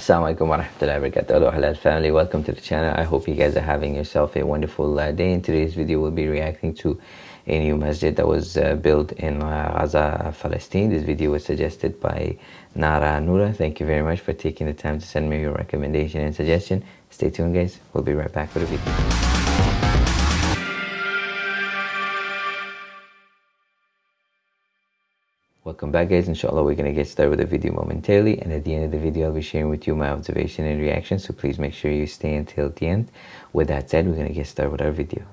Assalamualaikum warahmatullahi wabarakatuh. Hello halal family, welcome to the channel. I hope you guys are having yourself a wonderful uh, day. In today's video, we'll be reacting to a new masjid that was uh, built in uh, Gaza, Palestine. This video was suggested by Nara Nura. Thank you very much for taking the time to send me your recommendation and suggestion. Stay tuned guys, we'll be right back with the video. Welcome back guys, inshallah we're to get started with the video momentarily and at the end of the video I'll be sharing with you my observation and reaction so please make sure you stay until the end. With that said, we're to get started with our video.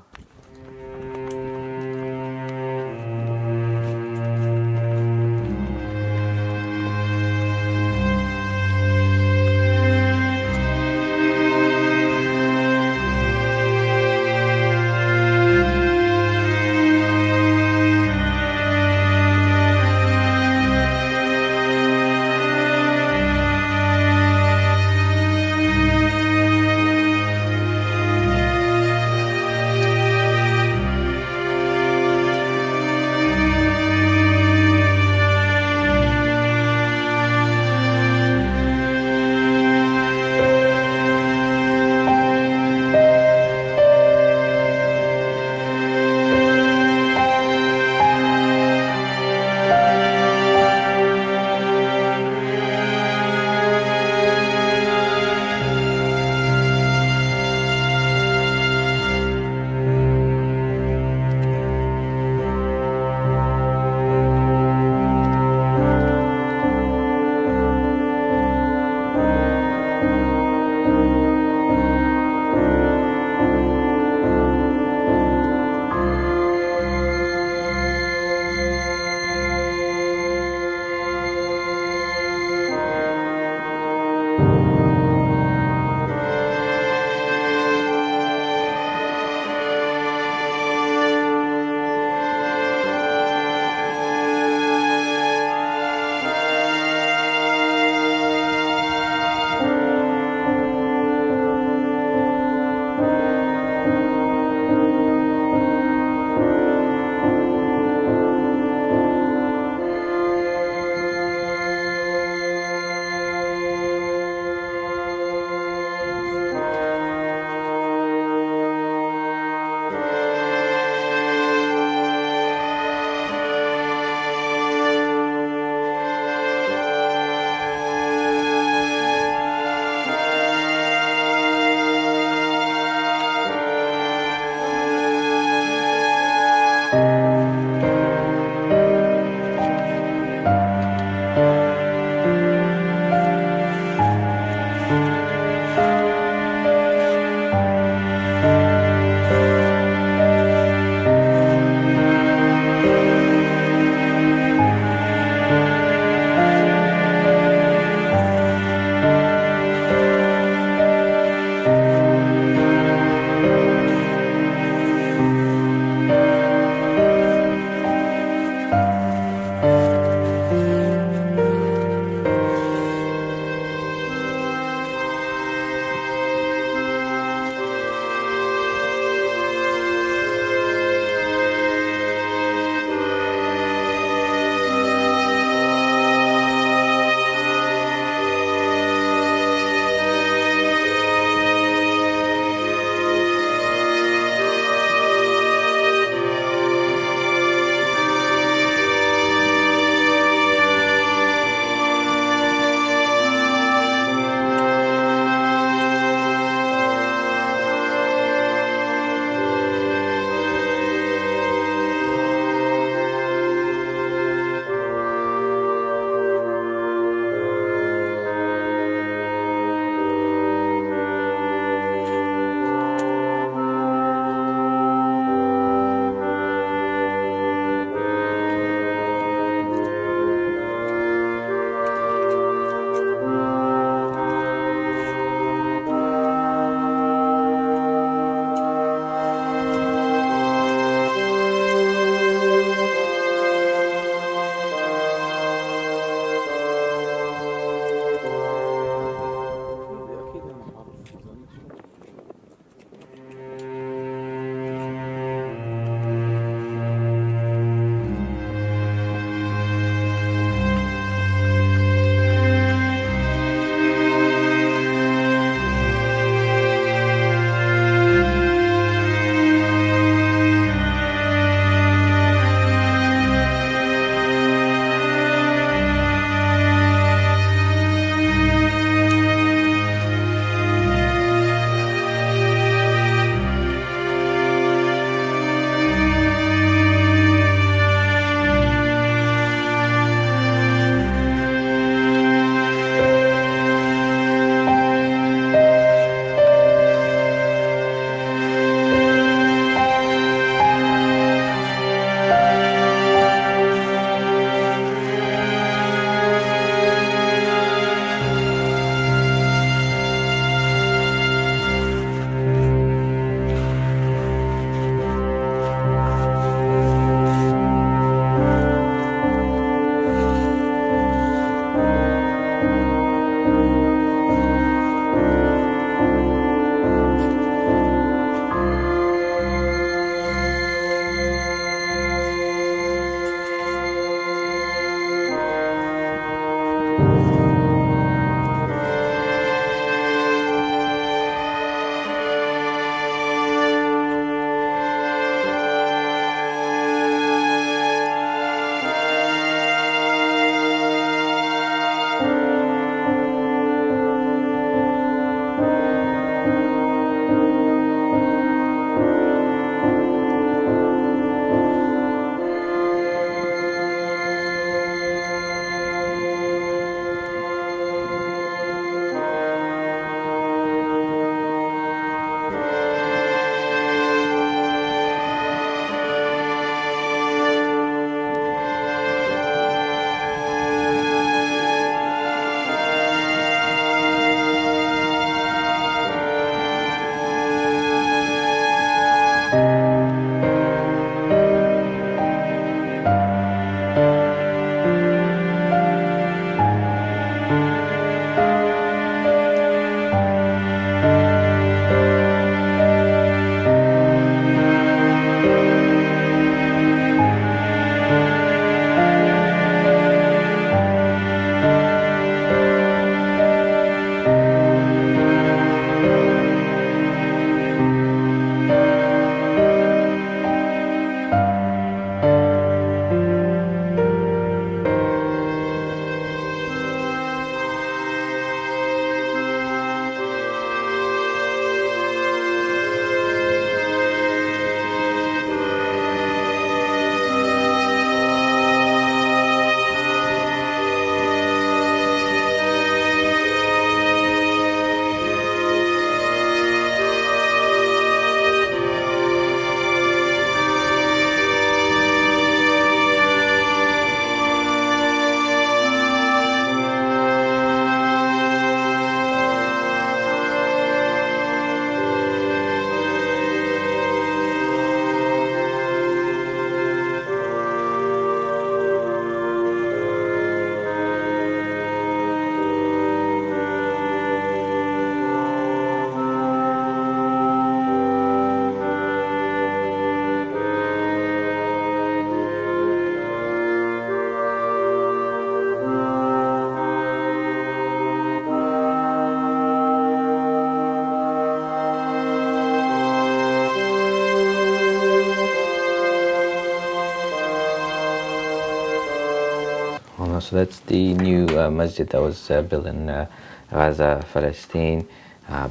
So that's the new uh, masjid that was uh, built in uh, Gaza, Palestine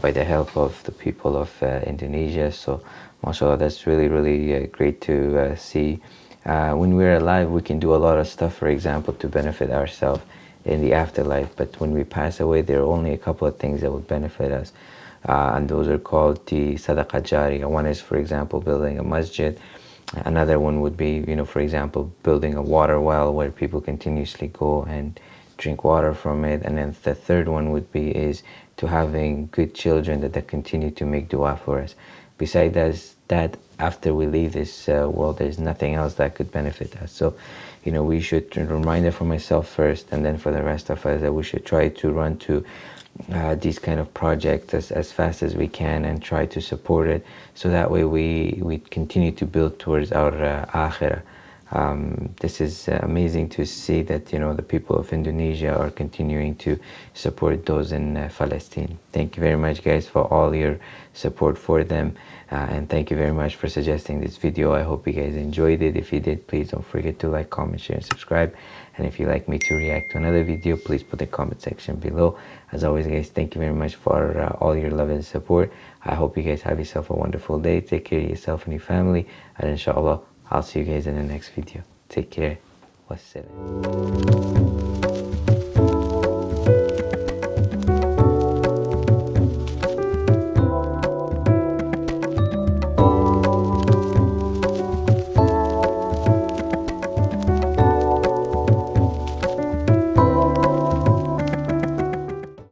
by the help of the people of Indonesia. So mashallah, that's really, really great to see. when we're alive, we can do a lot of stuff, for example, to benefit ourselves in the afterlife. But when we pass away, there are only a couple of things that would benefit us. Uh, and those are called the sadaqah jariyah. One is, for example, building a masjid. Another one would be, you know, for example, building a water well where people continuously go and drink water from it. And then the third one would be is to having good children that, that continue to make dua for us. Besides that, after we leave this uh, world, there's nothing else that could benefit us. So, you know, we should remind it for myself first, and then for the rest of us that we should try to run to uh, these kind of projects as, as fast as we can and try to support it so that way we, we continue to build towards our uh, akhirah. Um, this is uh, amazing to see that you know the people of Indonesia are continuing to support those in uh, Palestine. Thank you very much guys for all your support for them uh, and thank you very much for suggesting this video. I hope you guys enjoyed it. If you did, please don't forget to like, comment, share and subscribe. And if you'd like me to react to another video, please put the comment section below. As always guys, thank you very much for uh, all your love and support. I hope you guys have yourself a wonderful day. Take care of yourself and your family and inshallah I'll see you guys in the next video. Take care. Wassalam.